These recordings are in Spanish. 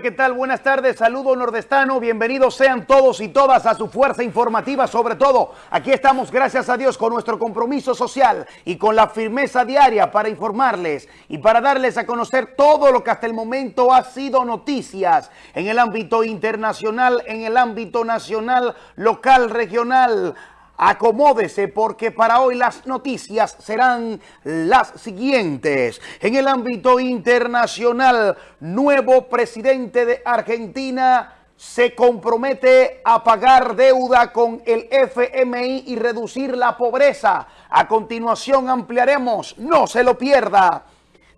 ¿qué tal? Buenas tardes, saludo nordestano, bienvenidos sean todos y todas a su fuerza informativa, sobre todo, aquí estamos, gracias a Dios, con nuestro compromiso social y con la firmeza diaria para informarles y para darles a conocer todo lo que hasta el momento ha sido noticias en el ámbito internacional, en el ámbito nacional, local, regional, Acomódese porque para hoy las noticias serán las siguientes. En el ámbito internacional, nuevo presidente de Argentina se compromete a pagar deuda con el FMI y reducir la pobreza. A continuación ampliaremos, no se lo pierda.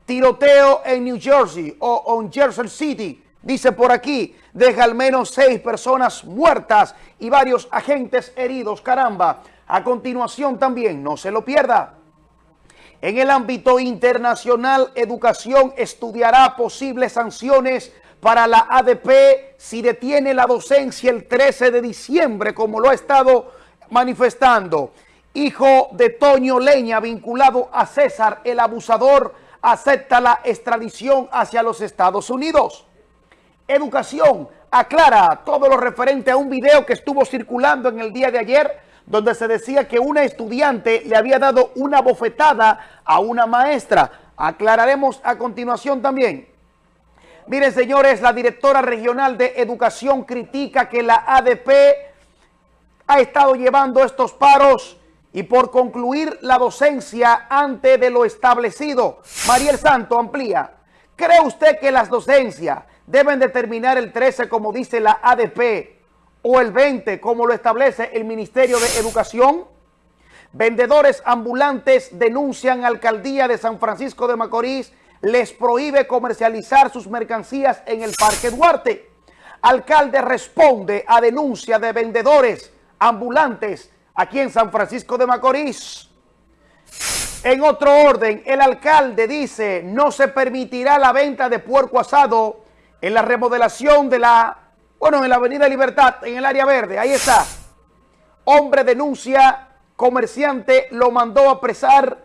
Tiroteo en New Jersey o en Jersey City Dice por aquí, deja al menos seis personas muertas y varios agentes heridos. Caramba, a continuación también, no se lo pierda. En el ámbito internacional, educación estudiará posibles sanciones para la ADP si detiene la docencia el 13 de diciembre, como lo ha estado manifestando. Hijo de Toño Leña, vinculado a César, el abusador, acepta la extradición hacia los Estados Unidos. Educación aclara todo lo referente a un video que estuvo circulando en el día de ayer donde se decía que una estudiante le había dado una bofetada a una maestra. Aclararemos a continuación también. Miren, señores, la directora regional de Educación critica que la ADP ha estado llevando estos paros y por concluir la docencia antes de lo establecido. Mariel Santo amplía. ¿Cree usted que las docencias deben determinar el 13 como dice la ADP o el 20 como lo establece el Ministerio de Educación? Vendedores ambulantes denuncian a Alcaldía de San Francisco de Macorís les prohíbe comercializar sus mercancías en el Parque Duarte. Alcalde responde a denuncia de vendedores ambulantes aquí en San Francisco de Macorís. En otro orden, el alcalde dice no se permitirá la venta de puerco asado en la remodelación de la, bueno, en la Avenida Libertad, en el área verde, ahí está. Hombre denuncia, comerciante lo mandó a apresar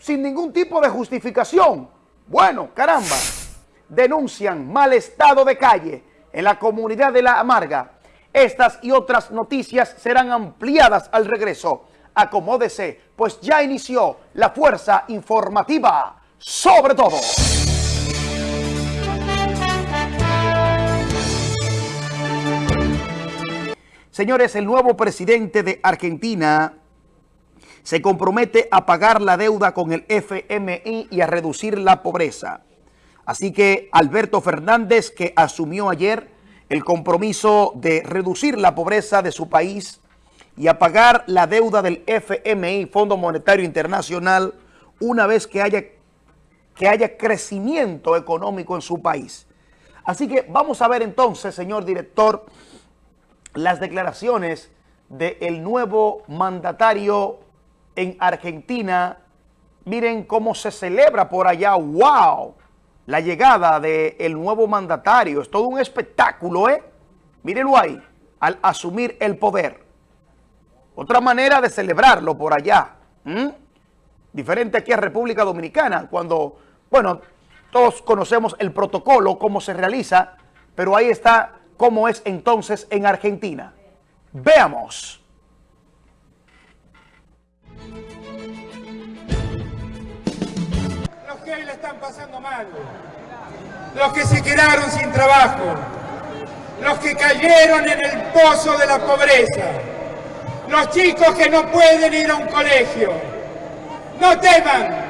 sin ningún tipo de justificación. Bueno, caramba, denuncian mal estado de calle en la comunidad de La Amarga. Estas y otras noticias serán ampliadas al regreso. Acomódese, pues ya inició la fuerza informativa sobre todo. Señores, el nuevo presidente de Argentina se compromete a pagar la deuda con el FMI y a reducir la pobreza. Así que Alberto Fernández, que asumió ayer el compromiso de reducir la pobreza de su país y a pagar la deuda del FMI, Fondo Monetario Internacional, una vez que haya, que haya crecimiento económico en su país. Así que vamos a ver entonces, señor director, las declaraciones del nuevo mandatario en Argentina. Miren cómo se celebra por allá. ¡Wow! La llegada del nuevo mandatario. Es todo un espectáculo, ¿eh? Mírenlo ahí, al asumir el poder. Otra manera de celebrarlo por allá. Diferente aquí a República Dominicana, cuando, bueno, todos conocemos el protocolo, cómo se realiza, pero ahí está cómo es entonces en Argentina. Veamos. Los que hoy le están pasando mal, los que se quedaron sin trabajo, los que cayeron en el pozo de la pobreza, los chicos que no pueden ir a un colegio. No teman,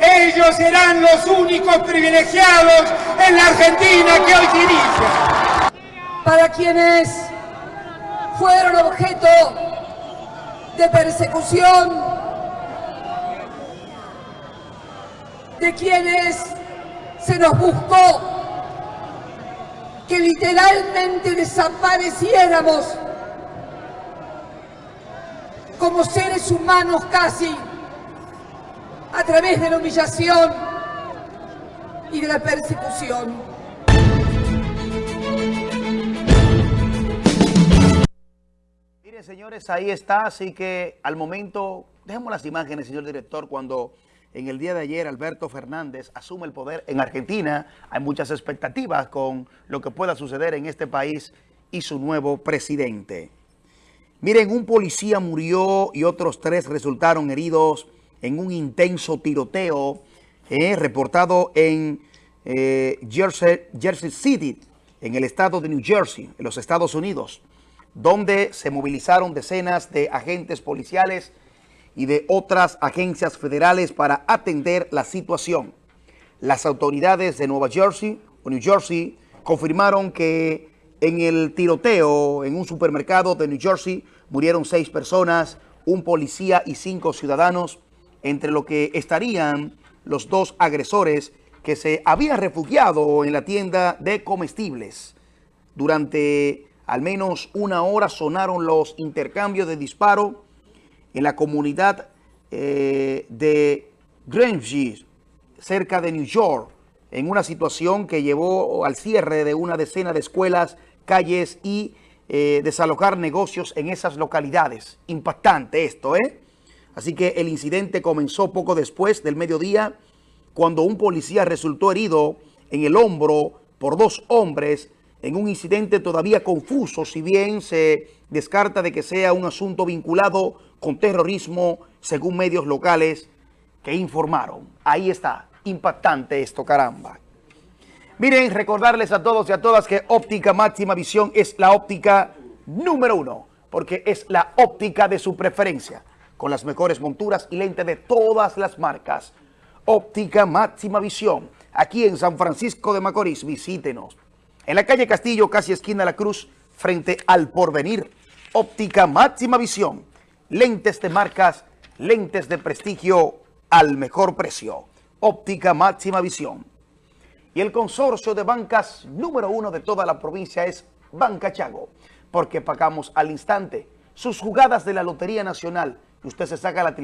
ellos serán los únicos privilegiados en la Argentina que hoy se para quienes fueron objeto de persecución, de quienes se nos buscó que literalmente desapareciéramos como seres humanos casi a través de la humillación y de la persecución. Señores, ahí está, así que al momento, dejemos las imágenes, señor director, cuando en el día de ayer Alberto Fernández asume el poder en Argentina. Hay muchas expectativas con lo que pueda suceder en este país y su nuevo presidente. Miren, un policía murió y otros tres resultaron heridos en un intenso tiroteo eh, reportado en eh, Jersey, Jersey City, en el estado de New Jersey, en los Estados Unidos, donde se movilizaron decenas de agentes policiales y de otras agencias federales para atender la situación. Las autoridades de Nueva Jersey o New Jersey confirmaron que en el tiroteo en un supermercado de New Jersey murieron seis personas, un policía y cinco ciudadanos, entre lo que estarían los dos agresores que se habían refugiado en la tienda de comestibles. Durante al menos una hora sonaron los intercambios de disparo en la comunidad eh, de Grange, cerca de New York, en una situación que llevó al cierre de una decena de escuelas, calles y eh, desalojar negocios en esas localidades. Impactante esto, ¿eh? Así que el incidente comenzó poco después del mediodía, cuando un policía resultó herido en el hombro por dos hombres en un incidente todavía confuso, si bien se descarta de que sea un asunto vinculado con terrorismo, según medios locales que informaron. Ahí está, impactante esto, caramba. Miren, recordarles a todos y a todas que óptica máxima visión es la óptica número uno, porque es la óptica de su preferencia, con las mejores monturas y lentes de todas las marcas. Óptica máxima visión, aquí en San Francisco de Macorís, visítenos. En la calle Castillo, casi esquina La Cruz, frente al Porvenir, óptica máxima visión lentes de marcas, lentes de prestigio al mejor precio. Óptica máxima visión. Y el consorcio de bancas número uno de toda la provincia es Banca Chago, porque pagamos al instante sus jugadas de la Lotería Nacional y usted se saca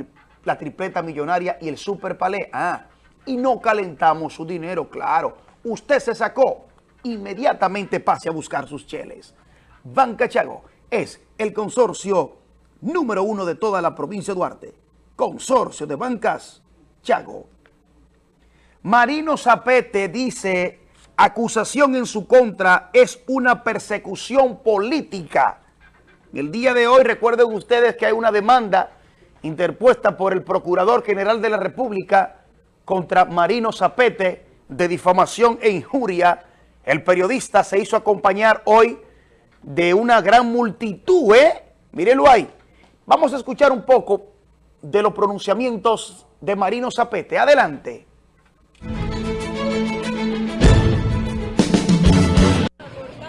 la, tripleta millonaria y el super palé. Ah, y no calentamos su dinero, claro. Usted se sacó, inmediatamente pase a buscar sus cheles. Banca Chago es el consorcio número uno de toda la provincia de Duarte. Consorcio de Bancas, Chago. Marino Zapete dice, acusación en su contra es una persecución política. El día de hoy recuerden ustedes que hay una demanda interpuesta por el Procurador General de la República contra Marino Zapete de difamación e injuria. El periodista se hizo acompañar hoy de una gran multitud, ¿eh? Mírenlo ahí. Vamos a escuchar un poco de los pronunciamientos de Marino Zapete. Adelante.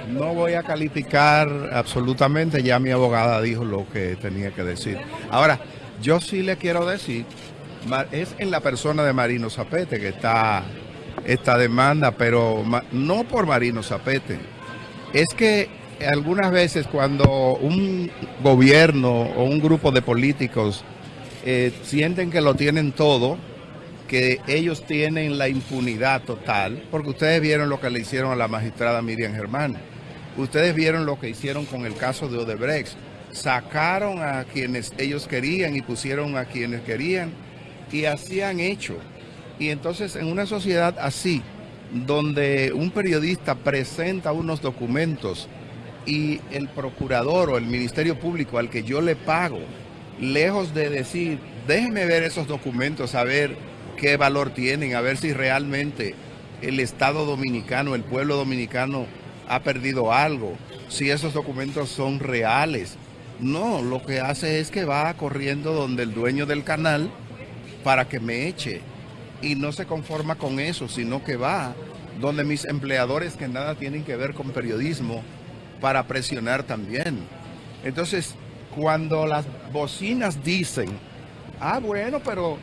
No voy a calificar absolutamente, ya mi abogada dijo lo que tenía que decir. Ahora, yo sí le quiero decir, es en la persona de Marino Zapete que está esta demanda, pero no por Marino Zapete. Es que algunas veces cuando un gobierno o un grupo de políticos eh, sienten que lo tienen todo, que ellos tienen la impunidad total, porque ustedes vieron lo que le hicieron a la magistrada Miriam Germán, ustedes vieron lo que hicieron con el caso de Odebrecht, sacaron a quienes ellos querían y pusieron a quienes querían, y así han hecho. Y entonces en una sociedad así, donde un periodista presenta unos documentos y el procurador o el Ministerio Público al que yo le pago, lejos de decir, déjeme ver esos documentos, a ver qué valor tienen, a ver si realmente el Estado dominicano, el pueblo dominicano ha perdido algo, si esos documentos son reales. No, lo que hace es que va corriendo donde el dueño del canal para que me eche. Y no se conforma con eso, sino que va donde mis empleadores que nada tienen que ver con periodismo para presionar también. Entonces, cuando las bocinas dicen, ah, bueno, pero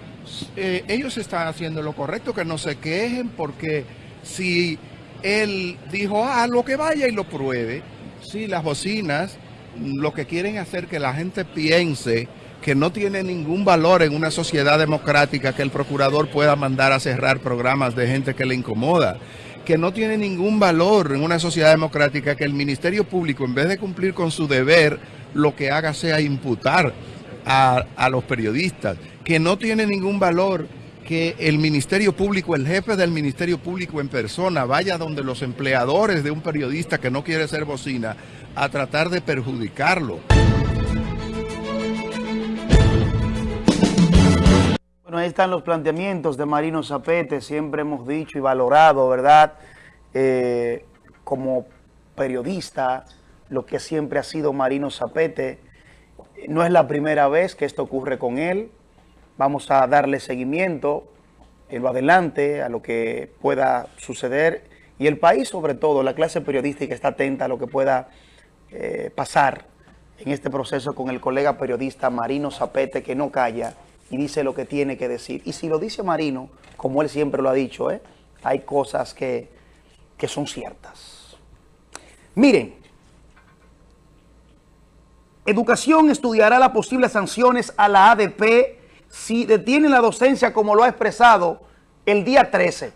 eh, ellos están haciendo lo correcto, que no se quejen, porque si él dijo, ah, lo que vaya y lo pruebe, sí, las bocinas lo que quieren hacer que la gente piense que no tiene ningún valor en una sociedad democrática que el procurador pueda mandar a cerrar programas de gente que le incomoda que no tiene ningún valor en una sociedad democrática que el Ministerio Público, en vez de cumplir con su deber, lo que haga sea imputar a, los periodistas, que no tiene ningún valor que el Ministerio Público, el jefe del Ministerio Público en persona, vaya donde los empleadores de un periodista que no quiere ser bocina a tratar de perjudicarlo. Bueno, ahí están los planteamientos de Marino Zapete, siempre hemos dicho y valorado, ¿verdad? Eh, como periodista, lo que siempre ha sido Marino Zapete. No es la primera vez que esto ocurre con él. Vamos a darle seguimiento en lo adelante a lo que pueda suceder y el país sobre todo, la clase periodística está atenta a lo que pueda eh, pasar en este proceso con el colega periodista Marino Zapete que no calla y dice lo que tiene que decir. Y si lo dice Marino, como él siempre lo ha dicho, ¿eh? hay cosas que, que son ciertas. Miren, Educación estudiará las posibles sanciones a la ADP si detiene la docencia como lo ha expresado el día 13.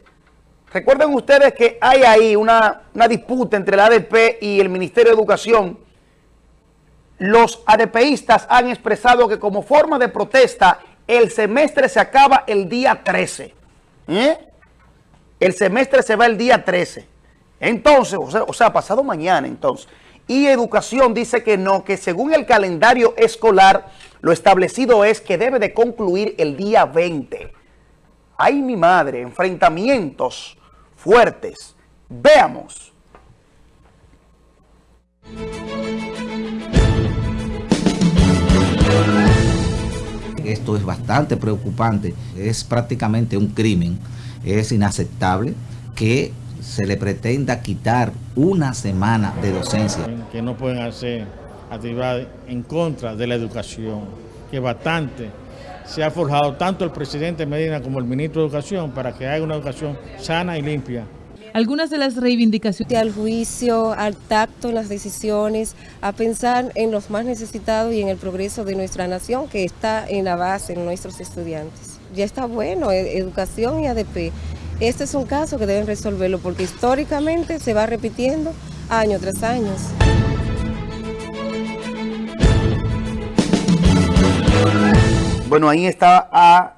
Recuerden ustedes que hay ahí una, una disputa entre la ADP y el Ministerio de Educación. Los ADPistas han expresado que como forma de protesta el semestre se acaba el día 13. ¿Eh? El semestre se va el día 13. Entonces, o sea, o sea, pasado mañana entonces. Y Educación dice que no, que según el calendario escolar, lo establecido es que debe de concluir el día 20. Ay, mi madre, enfrentamientos fuertes. Veamos. Esto es bastante preocupante, es prácticamente un crimen, es inaceptable que se le pretenda quitar una semana de docencia. Que no pueden hacer actividades en contra de la educación, que bastante se ha forjado tanto el presidente Medina como el ministro de Educación para que haya una educación sana y limpia. Algunas de las reivindicaciones. Al juicio, al tacto en las decisiones, a pensar en los más necesitados y en el progreso de nuestra nación que está en la base en nuestros estudiantes. Ya está bueno, e, educación y ADP. Este es un caso que deben resolverlo porque históricamente se va repitiendo año tras año. Bueno, ahí está a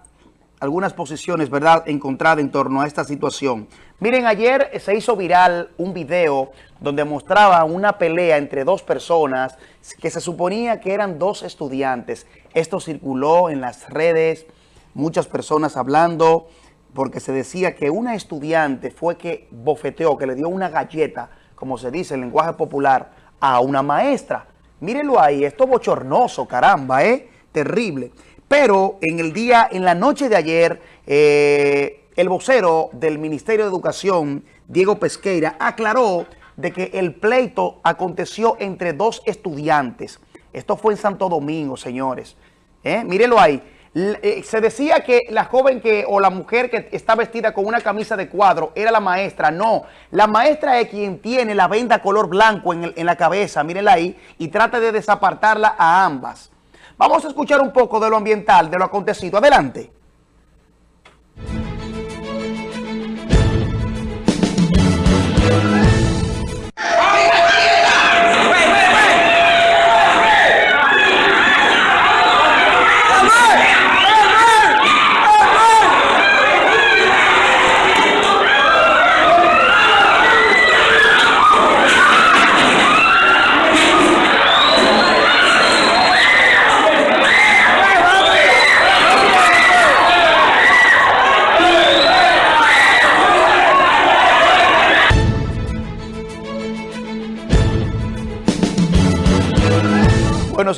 algunas posiciones, ¿verdad?, encontradas en torno a esta situación. Miren, ayer se hizo viral un video donde mostraba una pelea entre dos personas que se suponía que eran dos estudiantes. Esto circuló en las redes, muchas personas hablando porque se decía que una estudiante fue que bofeteó, que le dio una galleta, como se dice en lenguaje popular, a una maestra. Mírenlo ahí, esto bochornoso, caramba, ¿eh? Terrible. Pero en el día, en la noche de ayer, eh, el vocero del Ministerio de Educación, Diego Pesqueira, aclaró de que el pleito aconteció entre dos estudiantes. Esto fue en Santo Domingo, señores. ¿Eh? Mírenlo ahí. Eh, se decía que la joven que o la mujer que está vestida con una camisa de cuadro era la maestra. No, la maestra es quien tiene la venda color blanco en, en la cabeza, mírenla ahí, y trata de desapartarla a ambas. Vamos a escuchar un poco de lo ambiental, de lo acontecido. Adelante.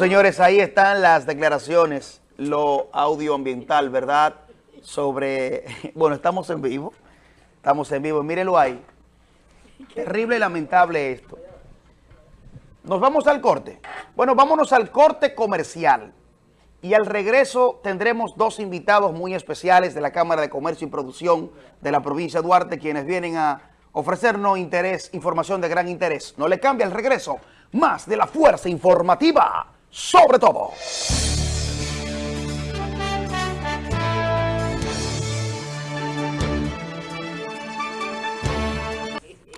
Señores, ahí están las declaraciones, lo audioambiental, ¿verdad? Sobre, bueno, estamos en vivo, estamos en vivo, mírenlo ahí. Terrible y lamentable esto. Nos vamos al corte. Bueno, vámonos al corte comercial. Y al regreso tendremos dos invitados muy especiales de la Cámara de Comercio y Producción de la provincia de Duarte, quienes vienen a ofrecernos interés, información de gran interés. No le cambia el regreso más de la fuerza informativa, sobre todo.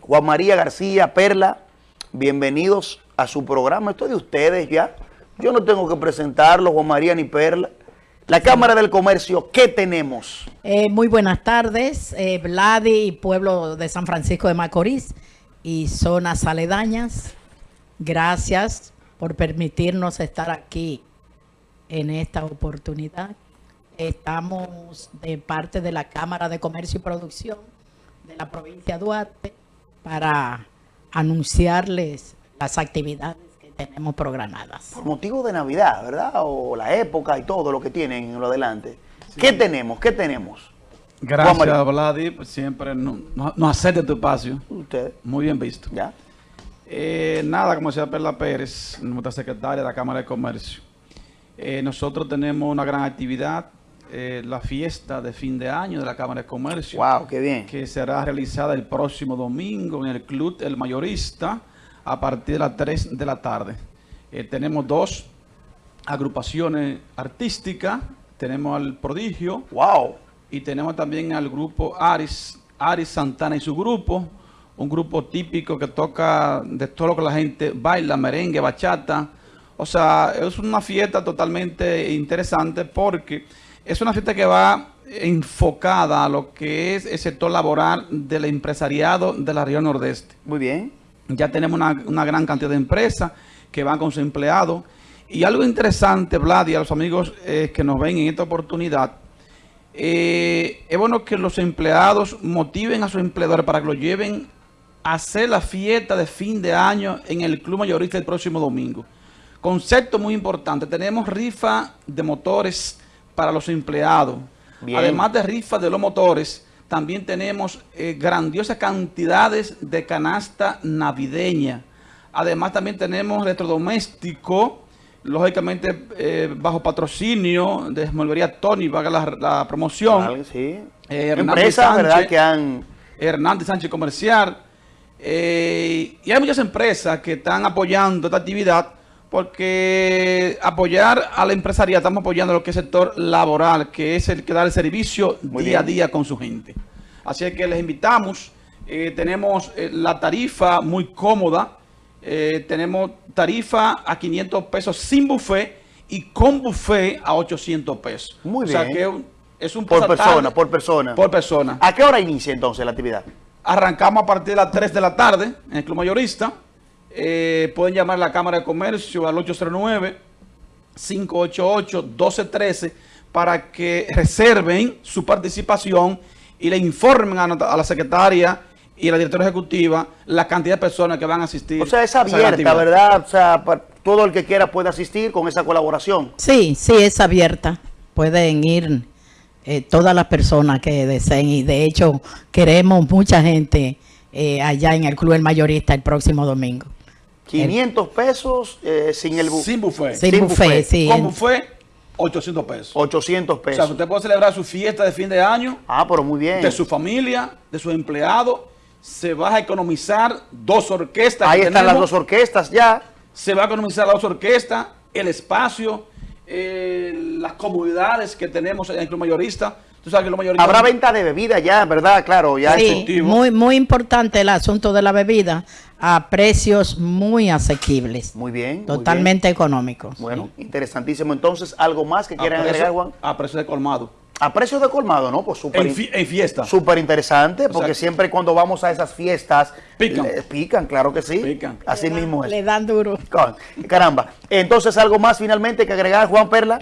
Juan María García, Perla, bienvenidos a su programa. Esto es de ustedes ya. Yo no tengo que presentarlo, Juan María ni Perla. La Cámara del Comercio, ¿qué tenemos? Eh, muy buenas tardes, eh, Vladi y pueblo de San Francisco de Macorís y zonas aledañas. Gracias por permitirnos estar aquí en esta oportunidad. Estamos de parte de la Cámara de Comercio y Producción de la provincia de Duarte para anunciarles las actividades que tenemos programadas. Por motivo de Navidad, ¿verdad? O la época y todo lo que tienen en lo adelante. ¿Qué tenemos? ¿Qué tenemos? Gracias, Vladi, siempre no- no- nos acepta tu espacio. Usted, Muy bien visto. ¿ya? Eh, nada, como decía Perla Pérez, nuestra secretaria de la Cámara de Comercio. Eh, nosotros tenemos una gran actividad, eh, la fiesta de fin de año de la Cámara de Comercio. Wow, qué bien. Que será realizada el próximo domingo en el Club El Mayorista a partir de las 3 de la tarde. Eh, tenemos dos agrupaciones artísticas. Tenemos al Prodigio. Wow. Y tenemos también al grupo Aris, Aris Santana y su grupo, un grupo típico que toca de todo lo que la gente baila, merengue, bachata. O sea, es una fiesta totalmente interesante porque es una fiesta que va enfocada a lo que es el sector laboral del empresariado de la región nordeste. Muy bien. Ya tenemos una, una gran cantidad de empresas que van con sus empleados. Y algo interesante, Vlad, y a los amigos eh, que nos ven en esta oportunidad, eh, es bueno que los empleados motiven a sus empleadores para que lo lleven hacer la fiesta de fin de año en el Club Mayorista el próximo domingo. Concepto muy importante, tenemos rifa de motores para los empleados. Bien. Además de rifa de los motores, también tenemos eh, grandiosas cantidades de canasta navideña. Además también tenemos electrodoméstico, lógicamente eh, bajo patrocinio de Esmolvería Tony, valga la, la promoción. Sí. Eh, Empresas, ¿verdad? Que han... Hernández Sánchez Comercial. Eh, y hay muchas empresas que están apoyando esta actividad porque apoyar a la empresaria, estamos apoyando lo que es el sector laboral, que es el que da el servicio Muy día a bien. día con su gente. Así que les invitamos. eh, tenemos eh, la tarifa muy cómoda. eh, tenemos tarifa a 500 pesos sin buffet y con buffet a 800 pesos. Muy O sea bien. que es un- Por persona, por persona. Por persona. ¿A qué hora inicia entonces la actividad? Arrancamos a partir de las 3 de la tarde en el Club Mayorista. Eh, pueden llamar a la Cámara de Comercio al 809-588-1213 para que reserven su participación y le informen a, a la secretaria y a la directora ejecutiva la cantidad de personas que van a asistir. O sea, es abierta. ¿verdad? O sea, todo el que quiera puede asistir con esa colaboración. Sí, sí, es abierta. Pueden ir eh, todas las personas que deseen y de hecho queremos mucha gente eh, allá en el Club El Mayorista el próximo domingo. 500 pesos eh, sin el bu- Sin buffet. Sin buffet, sí. Con buffet, 800 pesos. 800 O sea, pesos. usted puede celebrar su fiesta de fin de año Ah, pero muy bien. de su familia, de sus empleados. Se va a economizar dos orquestas. Ahí están las dos orquestas ya. Se va a economizar las dos orquestas, el espacio, eh, las comodidades que tenemos en el club mayorista. Tú sabes que club mayorista... Habrá venta de bebida ya, ¿verdad? Claro, ya. Sí, efectivo. muy, muy importante el asunto de la bebida a precios muy asequibles, Muy bien. muy totalmente económicos. Bueno, interesantísimo. Entonces, ¿algo más que quieran agregar, Juan? A precio de colmado. A precio de colmado, ¿no? Pues súper En, fi- en fiesta. súper interesante, porque sea, siempre cuando vamos a esas fiestas... Pican. le- pican, claro que sí. Pican. Así mismo es. Le dan duro. Caramba. Entonces, ¿algo más finalmente que agregar, Juan Perla?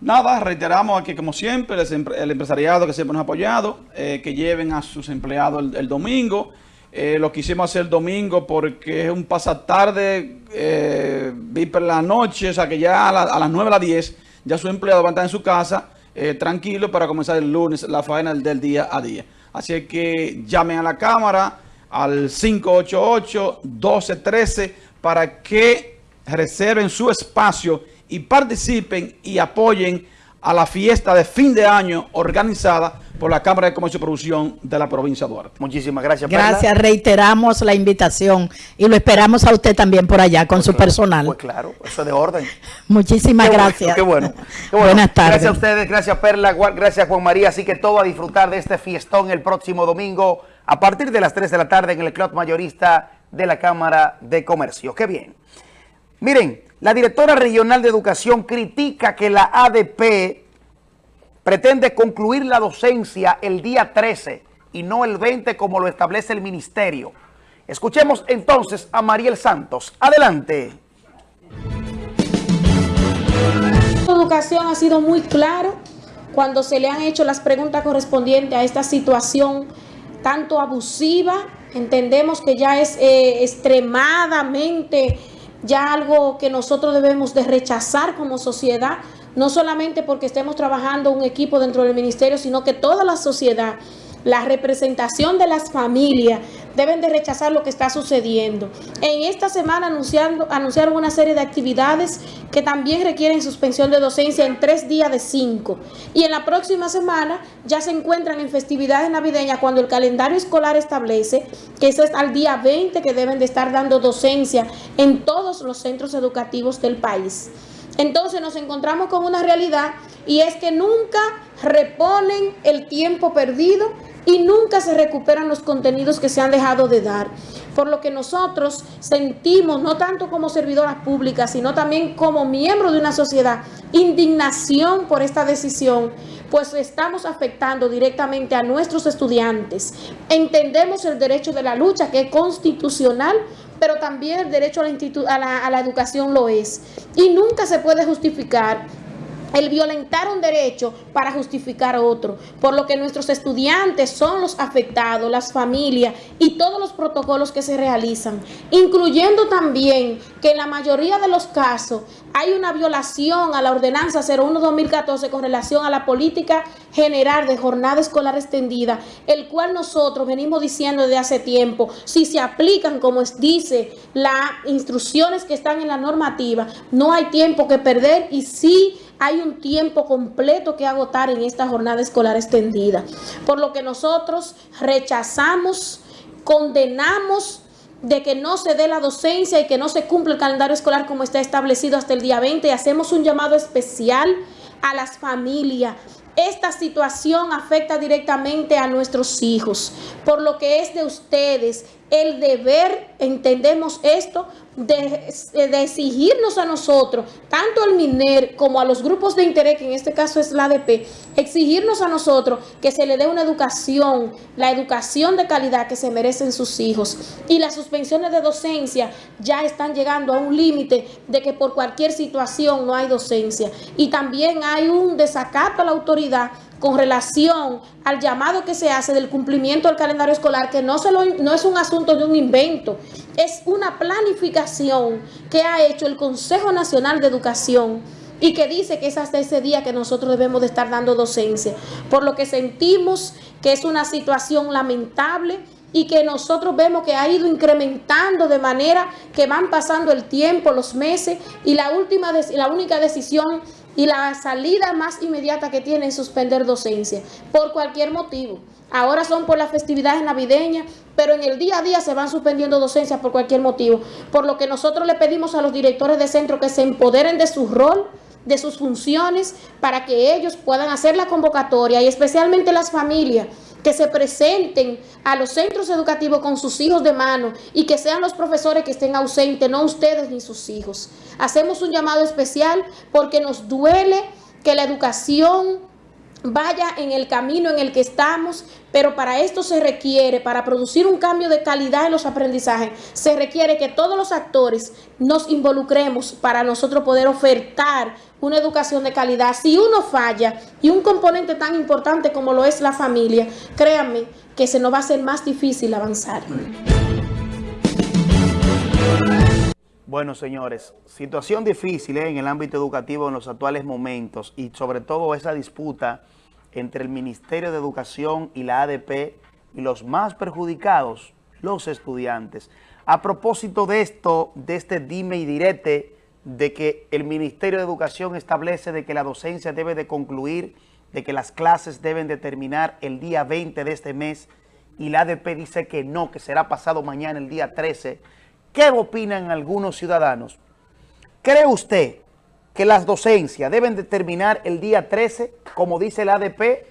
Nada, reiteramos aquí como siempre, el, empre- el empresariado que siempre nos ha apoyado, eh, que lleven a sus empleados el, el domingo. Eh, lo quisimos hacer el domingo porque es un pasatarde, eh, viper la noche, o sea que ya a, la- a las 9 a las 10 ya su empleado va a estar en su casa eh, tranquilo para comenzar el lunes la faena del, día a día. Así que llamen a la cámara al 588-1213 para que reserven su espacio y participen y apoyen a la fiesta de fin de año organizada por la Cámara de Comercio y Producción de la provincia de Duarte. Muchísimas gracias, Perla. Gracias, reiteramos la invitación y lo esperamos a usted también por allá con su personal. Pues claro, eso es de orden. Muchísimas Qué bueno, gracias. Qué bueno, qué bueno. Buenas tardes. Gracias a ustedes, gracias Perla, gracias Juan María. Así que todo a disfrutar de este fiestón el próximo domingo a partir de las 3 de la tarde en el Club Mayorista de la Cámara de Comercio. Qué bien. Miren, la directora regional de educación critica que la ADP pretende concluir la docencia el día 13 y no el 20 como lo establece el ministerio. Escuchemos entonces a Mariel Santos. Adelante. La educación ha sido muy claro cuando se le han hecho las preguntas correspondientes a esta situación tanto abusiva, entendemos que ya es eh, extremadamente ya algo que nosotros debemos de rechazar como sociedad, no solamente porque estemos trabajando un equipo dentro del ministerio, sino que toda la sociedad la representación de las familias deben de rechazar lo que está sucediendo. En esta semana anunciando, anunciaron una serie de actividades que también requieren suspensión de docencia en tres días de cinco. Y en la próxima semana ya se encuentran en festividades navideñas cuando el calendario escolar establece que es al día 20 que deben de estar dando docencia en todos los centros educativos del país. Entonces nos encontramos con una realidad y es que nunca reponen el tiempo perdido y nunca se recuperan los contenidos que se han dejado de dar. Por lo que nosotros sentimos, no tanto como servidoras públicas, sino también como miembros de una sociedad, indignación por esta decisión, pues estamos afectando directamente a nuestros estudiantes. Entendemos el derecho de la lucha, que es constitucional, pero también el derecho a la, educación lo es. Y nunca se puede justificar el violentar un derecho para justificar otro, por lo que nuestros estudiantes son los afectados, las familias y todos los protocolos que se realizan, incluyendo también que en la mayoría de los casos hay una violación a la ordenanza 01-2014 con relación a la política general de jornada escolar extendida, el cual nosotros venimos diciendo desde hace tiempo, si se aplican como dice las instrucciones que están en la normativa, no hay tiempo que perder y sí hay un tiempo completo que agotar en esta jornada escolar extendida. Por lo que nosotros rechazamos, condenamos de que no se dé la docencia y que no se cumpla el calendario escolar como está establecido hasta el día 20 y hacemos un llamado especial a las familias. Esta situación afecta directamente a nuestros hijos, por lo que es de ustedes el deber, entendemos esto, de, exigirnos a nosotros, tanto al MINER como a los grupos de interés, que en este caso es la ADP, exigirnos a nosotros que se le dé una educación, la educación de calidad que se merecen sus hijos. Y las suspensiones de docencia ya están llegando a un límite de que por cualquier situación no hay docencia. Y también hay un desacato a la autoridad con relación al llamado que se hace del cumplimiento del calendario escolar, que no, se no es un asunto de un invento, es una planificación que ha hecho el Consejo Nacional de Educación y que dice que es hasta ese día que nosotros debemos de estar dando docencia, por lo que sentimos que es una situación lamentable y que nosotros vemos que ha ido incrementando de manera que van pasando el tiempo, los meses y la última la única decisión y la salida más inmediata que tiene es suspender docencia por cualquier motivo. Ahora son por las festividades navideñas, pero en el día a día se van suspendiendo docencias por cualquier motivo. Por lo que nosotros le pedimos a los directores de centro que se empoderen de su rol, de sus funciones, para que ellos puedan hacer la convocatoria y especialmente las familias que se presenten a los centros educativos con sus hijos de mano y que sean los profesores que estén ausentes, no ustedes ni sus hijos. Hacemos un llamado especial porque nos duele que la educación vaya en el camino en el que estamos, pero para esto se requiere, para producir un cambio de calidad en los aprendizajes, se requiere que todos los actores nos involucremos para nosotros poder ofertar una educación de calidad. Si uno falla y un componente tan importante como lo es la familia, créanme que se nos va a hacer más difícil avanzar. Bueno, señores, situación difícil ¿eh? en el ámbito educativo en los actuales momentos y sobre todo esa disputa entre el Ministerio de Educación y la ADP y los más perjudicados, los estudiantes. A propósito de esto, de este dime y direte, de que el Ministerio de Educación establece de que la docencia debe de concluir, de que las clases deben de terminar el día 20 de este mes y la ADP dice que no, que será pasado mañana el día 13, ¿Qué opinan algunos ciudadanos? ¿Cree usted que las docencias deben de terminar el día 13, como dice el ADP,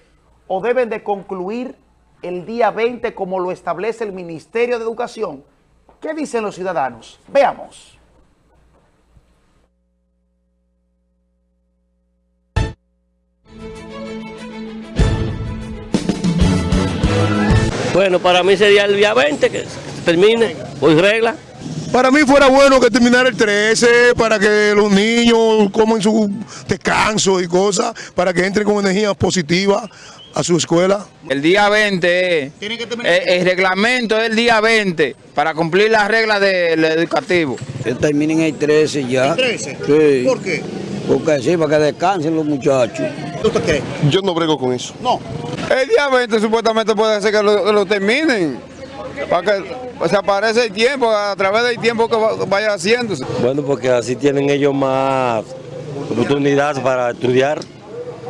o deben de concluir el día 20, como lo establece el Ministerio de Educación? ¿Qué dicen los ciudadanos? Veamos. Bueno, para mí sería el día 20 que termine, hoy regla. Para mí fuera bueno que terminara el 13 para que los niños coman su descanso y cosas, para que entren con energía positiva a su escuela. El día 20, eh, el, reglamento es el día 20 para cumplir las reglas del educativo. Que terminen el 13 ya. ¿El 13? Sí. ¿Por qué? Porque sí, para que descansen los muchachos. ¿Usted cree? Yo no brego con eso. No. El día 20 supuestamente puede ser que lo, que lo terminen. Para que se aparece el tiempo, a través del tiempo que va- vaya haciéndose. Bueno, porque así tienen ellos más oportunidades para estudiar.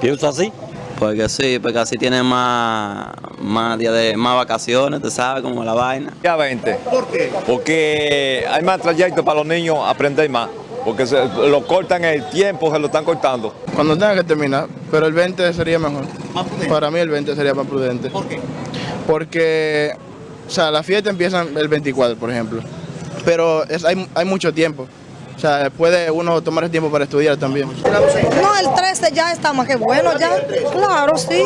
Pienso así. Porque sí, porque así tienen más, más días de más vacaciones, tú sabes, como la vaina. Día 20. ¿Por qué? Porque hay más trayectos para los niños aprender más. Porque se lo cortan el tiempo, se lo están cortando. Cuando tenga que terminar, pero el 20 sería mejor. Para mí el 20 sería más prudente. ¿Por qué? Porque, o sea, la fiesta empieza el 24, por ejemplo. Pero es, hay, hay mucho tiempo. O sea, puede uno tomar el tiempo para estudiar también. No, el 13 ya está más que bueno, ya. Claro, sí.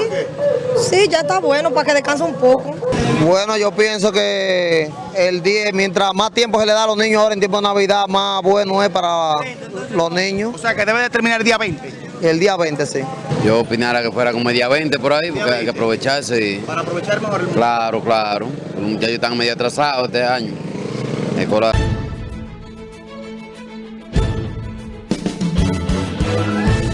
Sí, ya está bueno para que descanse un poco. Bueno, yo pienso que el 10, mientras más tiempo se le da a los niños ahora en tiempo de Navidad, más bueno es para los niños. O sea, que debe de terminar el día 20. El día 20, sí. Yo opinara que fuera como el día 20 por ahí, porque hay que aprovecharse. y- Para aprovechar mejor el Claro, claro. Los muchachos están medio atrasados este año. Escolar.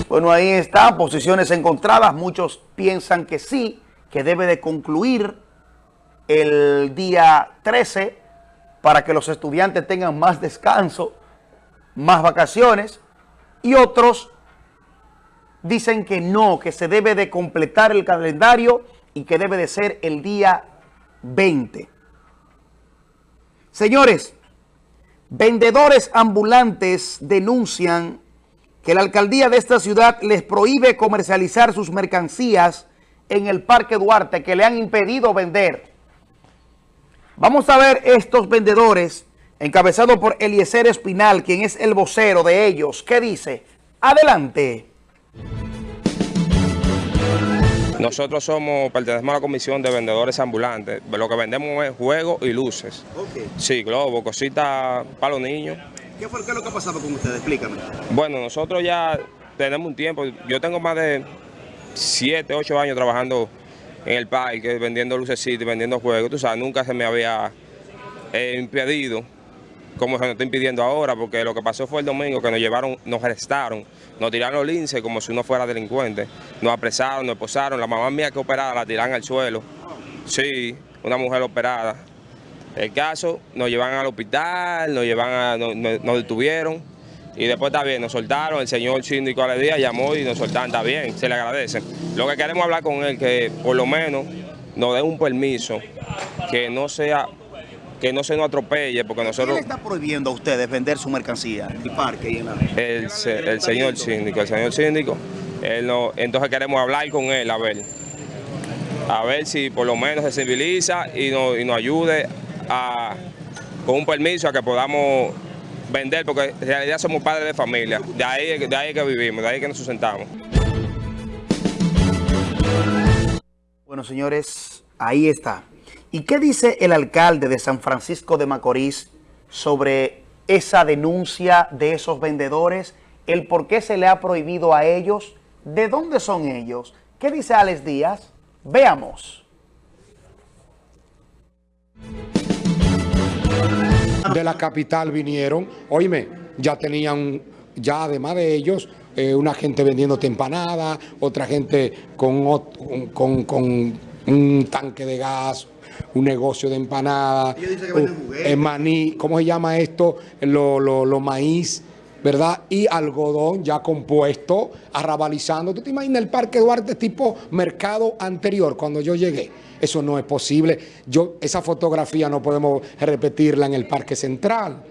Bueno, ahí está, posiciones encontradas. Muchos piensan que sí, que debe de concluir el día 13 para que los estudiantes tengan más descanso, más vacaciones. Y otros dicen que no, que se debe de completar el calendario y que debe de ser el día 20. Señores, vendedores ambulantes denuncian que la alcaldía de esta ciudad les prohíbe comercializar sus mercancías en el Parque Duarte, que le han impedido vender. Vamos a ver estos vendedores, encabezado por Eliezer Espinal, quien es el vocero de ellos. ¿Qué dice? Adelante. Nosotros somos, pertenecemos a la comisión de vendedores ambulantes. Lo que vendemos es juegos y luces. Sí, globos, cositas para los niños. ¿Qué fue qué es lo que ha pasado con ustedes? Explícame. Bueno, nosotros ya tenemos un tiempo. Yo tengo más de 7, 8 años trabajando en el parque, vendiendo lucecitas, vendiendo juegos. Tú sabes, nunca se me había eh, impedido como se nos está impidiendo ahora, porque lo que pasó fue el domingo que nos llevaron, nos arrestaron, nos tiraron los linces como si uno fuera delincuente, nos apresaron, nos esposaron, la mamá mía que operada la tiran al suelo, sí, una mujer operada. El caso, nos llevan al hospital, nos llevan a, nos detuvieron y después está bien, nos soltaron, el señor síndico a la día llamó y nos soltaron, está bien, se le agradece. Lo que queremos hablar con él, que por lo menos nos dé un permiso, que no sea, que no se nos atropelle, porque ¿Quién nosotros... le está prohibiendo a ustedes vender su mercancía en el parque y en la... El, el señor síndico, el señor síndico, él no, entonces queremos hablar con él, a ver, a ver si por lo menos se civiliza y nos, y nos ayude a, con un permiso a que podamos vender, porque en realidad somos padres de familia, de ahí, de ahí que vivimos, de ahí que nos sustentamos. Bueno, señores, ahí está. ¿Y qué dice el alcalde de San Francisco de Macorís sobre esa denuncia de esos vendedores? ¿El por qué se le ha prohibido a ellos? ¿De dónde son ellos? ¿Qué dice Alex Díaz? Veamos. De la capital vinieron, oíme, ya tenían, ya además de ellos, eh, una gente vendiéndote empanadas, otra gente con, con, con un tanque de gas, un negocio de empanadas, un- eh, maní, ¿cómo se llama esto? Lo, lo, lo maíz, ¿verdad? Y algodón ya compuesto, arrabalizando. ¿Tú te imaginas el Parque Duarte tipo mercado anterior cuando yo llegué? Eso no es posible. Yo, esa fotografía no podemos repetirla en el Parque Central.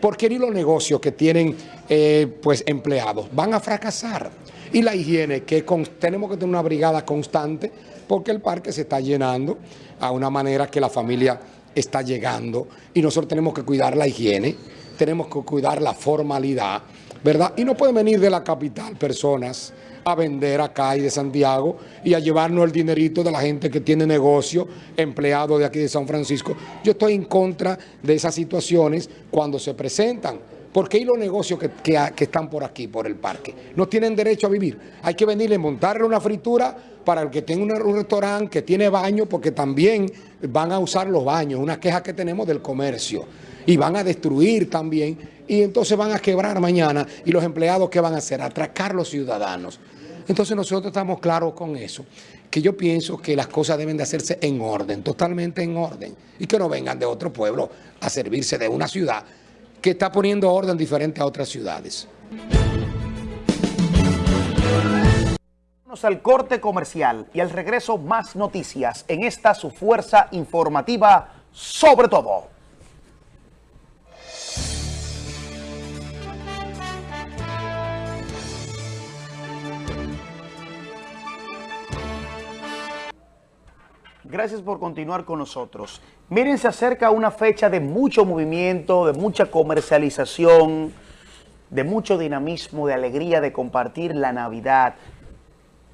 Porque ni los negocios que tienen eh, pues empleados van a fracasar. Y la higiene, que con- tenemos que tener una brigada constante, porque el parque se está llenando a una manera que la familia está llegando. Y nosotros tenemos que cuidar la higiene, tenemos que cuidar la formalidad, ¿verdad? Y no pueden venir de la capital personas a vender acá y de Santiago y a llevarnos el dinerito de la gente que tiene negocio, empleado de aquí de San Francisco. Yo estoy en contra de esas situaciones cuando se presentan. Porque hay los negocios que, están por aquí, por el parque, no tienen derecho a vivir. Hay que venirle montarle una fritura para el que tenga un restaurante que tiene baño, porque también van a usar los baños, una queja que tenemos del comercio. Y van a destruir también, y entonces van a quebrar mañana. ¿Y los empleados qué van a hacer? Atracar los ciudadanos. Entonces nosotros estamos claros con eso, que yo pienso que las cosas deben de hacerse en orden, totalmente en orden, y que no vengan de otro pueblo a servirse de una ciudad que está poniendo orden diferente a otras ciudades. al corte comercial y al regreso más noticias en esta su fuerza informativa sobre todo. Gracias por continuar con nosotros. Miren, se acerca una fecha de mucho movimiento, de mucha comercialización, de mucho dinamismo, de alegría, de compartir la Navidad.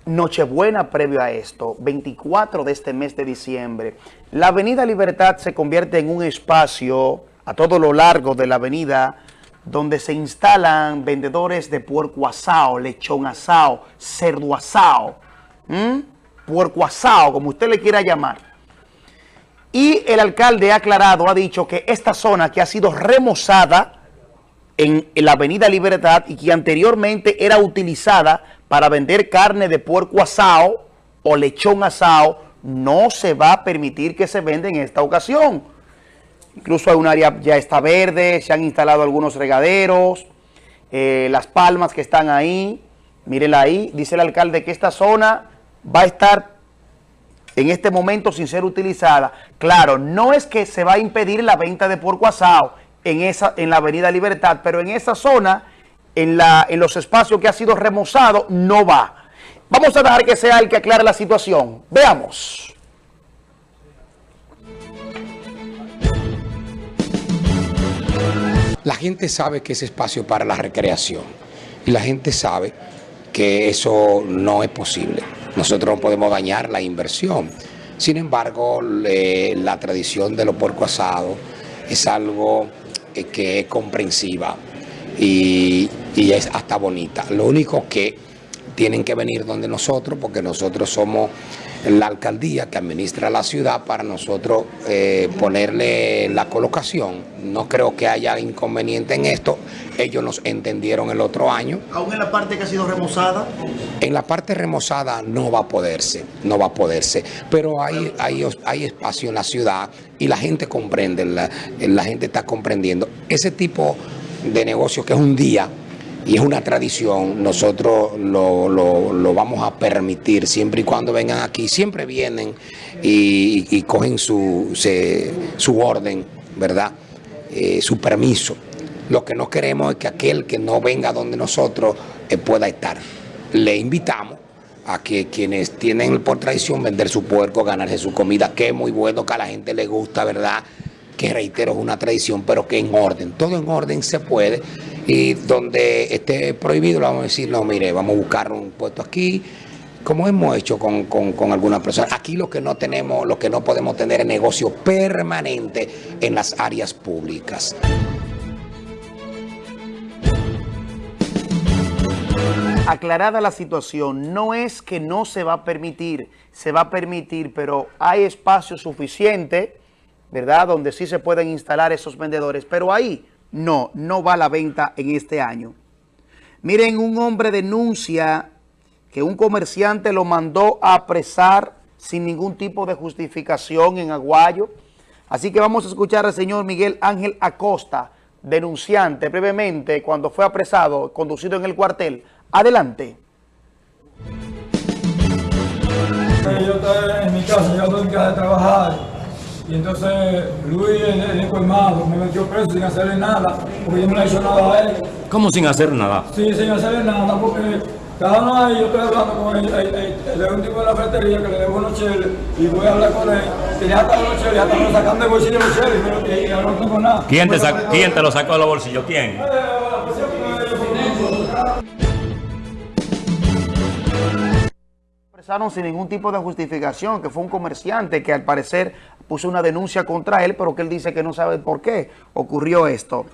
Nochebuena previo a esto, 24 de este mes de diciembre. La Avenida Libertad se convierte en un espacio a todo lo largo de la avenida donde se instalan vendedores de puerco asado, lechón asado, cerdo asado, ¿Mm? Puerco asado, como usted le quiera llamar. Y el alcalde ha aclarado, ha dicho que esta zona que ha sido remozada en, la avenida Libertad y que anteriormente era utilizada para vender carne de puerco asado o lechón asado, no se va a permitir que se venda en esta ocasión. Incluso hay un área ya está verde, se han instalado algunos regaderos, eh, las palmas que están ahí, mírenla ahí, dice el alcalde que esta zona va a estar en este momento sin ser utilizada. Claro, no es que se va a impedir la venta de puerco asado en, esa, en la avenida Libertad, pero en esa zona, en, la, en los espacios que ha sido remozado, no va. Vamos a dejar que sea el que aclare la situación. Veamos. La gente sabe que es espacio para la recreación y la gente sabe que eso no es posible. Nosotros no podemos dañar la inversión. Sin embargo, la tradición de los puerco asado es algo eh, que es comprensiva y es hasta bonita. Lo único que tienen que venir donde nosotros, porque nosotros somos la alcaldía que administra la ciudad para nosotros eh, ponerle la colocación. No creo que haya inconveniente en esto. Ellos nos entendieron el otro año. ¿Aún en la parte que ha sido remozada? En la parte remozada no va a poderse, no va a poderse. Pero hay, hay, hay espacio en la ciudad y la gente comprende, la, la gente está comprendiendo. Ese tipo de negocio que es un día, y es una tradición, nosotros lo, lo, vamos a permitir siempre y cuando vengan aquí, siempre vienen y, cogen su, su orden, ¿verdad? Eh, su permiso. Lo que no queremos es que aquel que no venga donde nosotros eh, pueda estar. Le invitamos a que quienes tienen por tradición vender su puerco, ganarse su comida, que es muy bueno, que a la gente le gusta, ¿verdad? Que reitero, es una tradición, pero que en orden, todo en orden se puede y donde esté prohibido le vamos a decir, no, mire, vamos a buscar un puesto aquí, como hemos hecho con, con, algunas personas. Aquí lo que no tenemos, lo que no podemos tener es negocio permanente en las áreas públicas. Aclarada la situación, no es que no se va a permitir, se va a permitir, pero hay espacio suficiente, ¿verdad?, donde sí se pueden instalar esos vendedores, pero ahí no, no va a la venta en este año. Miren, un hombre denuncia que un comerciante lo mandó a apresar sin ningún tipo de justificación en Aguayo. Así que vamos a escuchar al señor Miguel Ángel Acosta, denunciante, brevemente, cuando fue apresado, conducido en el cuartel. Adelante. Yo estaba en mi casa, yo estoy en de trabajar. Y entonces Luis, el, el colmado, me metió preso sin hacerle nada, porque yo no le hecho nada a él. ¿Cómo sin hacer nada? Sí, sin hacerle nada, porque cada uno ahí yo estoy hablando con él, el, el, un tipo de la ferretería que le debo unos cheles y voy a hablar con él. Tenía hasta unos cheles, hasta me sacan de bolsillo los cheles, pero eh, y, ahora no tengo nada. ¿Quién te, pues ¿Quién te lo sacó de los bolsillos? ¿Quién? Eh, sin ningún tipo de justificación, que fue un comerciante que al parecer puso una denuncia contra él, pero que él dice que no sabe por qué ocurrió esto.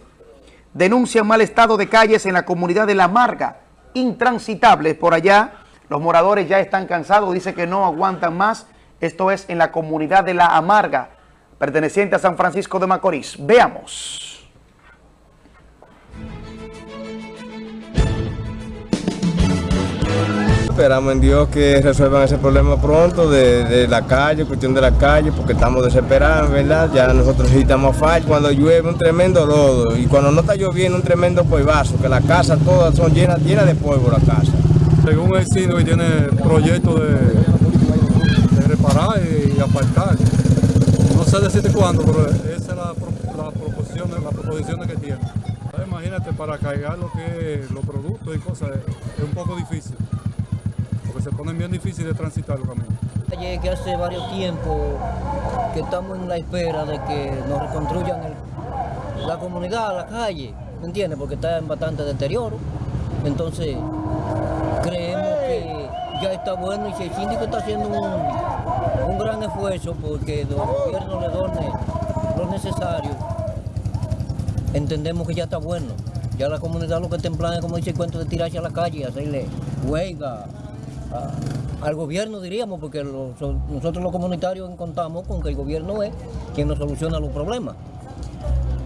Denuncian mal estado de calles en la comunidad de La Marga, intransitables por allá. Los moradores ya están cansados, dice que no aguantan más. Esto es en la comunidad de La Amarga, perteneciente a San Francisco de Macorís. Veamos. Esperamos en Dios que resuelvan ese problema pronto de, de la calle, cuestión de la calle, porque estamos desesperados, ¿verdad? Ya nosotros necesitamos fallo cuando llueve un tremendo lodo y cuando no está lloviendo un tremendo polvazo, que las casas todas son llenas, llenas de polvo la casa. Según un vecino que tiene proyecto de, reparar y, apartar, no sé decirte cuándo, pero esa es la, la proposición, la proposición que tiene. Imagínate, para cargar lo que los productos y cosas es, un poco difícil, se ponen bien difíciles de transitar los caminos. Que hace varios tiempos que estamos en la espera de que nos reconstruyan la comunidad, la calle, ¿me entiendes? Porque está en bastante deterioro. Entonces, creemos que ya está bueno y si el síndico está haciendo un, gran esfuerzo porque el gobierno le done lo necesario, entendemos que ya está bueno. Ya la comunidad lo que está en plan es, como dice el cuento, de tirarse a la calle hacerle huelga al gobierno, diríamos, porque nosotros los comunitarios contamos con que el gobierno es quien nos soluciona los problemas.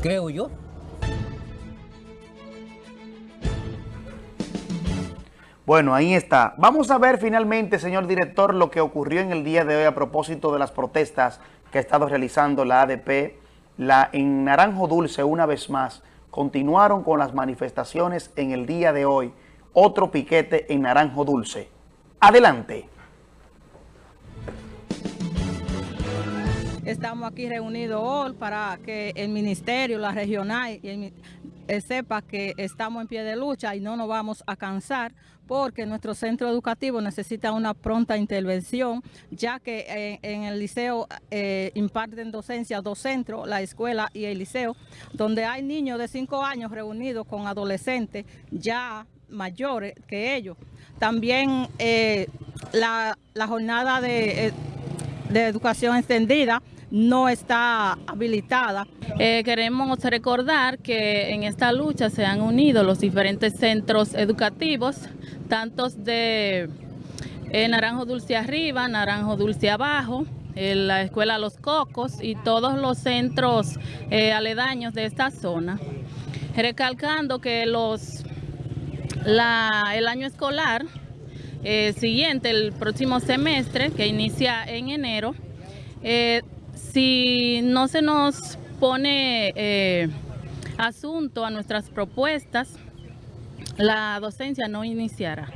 Creo yo. Bueno, ahí está. Vamos a ver finalmente, señor director, lo que ocurrió en el día de hoy a propósito de las protestas que ha estado realizando la ADP. La, en Naranjo Dulce, una vez más, continuaron con las manifestaciones en el día de hoy. Otro piquete en Naranjo Dulce. Adelante. Estamos aquí reunidos hoy para que el ministerio, la regional, eh, sepa que estamos en pie de lucha y no nos vamos a cansar porque nuestro centro educativo necesita una pronta intervención, ya que eh, en el liceo eh, imparten docencia dos centros, la escuela y el liceo, donde hay niños de 5 años reunidos con adolescentes ya mayores que ellos. También eh, la, la jornada de... eh, de educación extendida no está habilitada. Eh, queremos recordar que en esta lucha se han unido los diferentes centros educativos, tantos de Naranjo Dulce Arriba, Naranjo Dulce Abajo, la Escuela Los Cocos y todos los centros aledaños de esta zona. Recalcando que los, la- el año escolar eh, siguiente, el próximo semestre, que inicia en enero, eh, si no se nos pone eh, asunto a nuestras propuestas, la docencia no iniciará.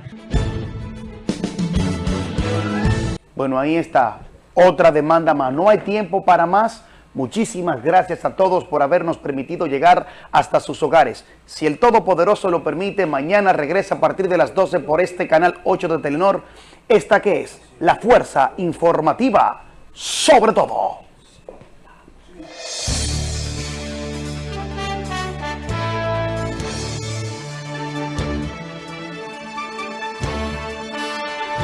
Bueno, ahí está. Otra demanda más. No hay tiempo para más. Muchísimas gracias a todos por habernos permitido llegar hasta sus hogares. Si el Todopoderoso lo permite, mañana regresa a partir de las 12 por este canal 8 de Telenor. Esta que es la fuerza informativa sobre todo.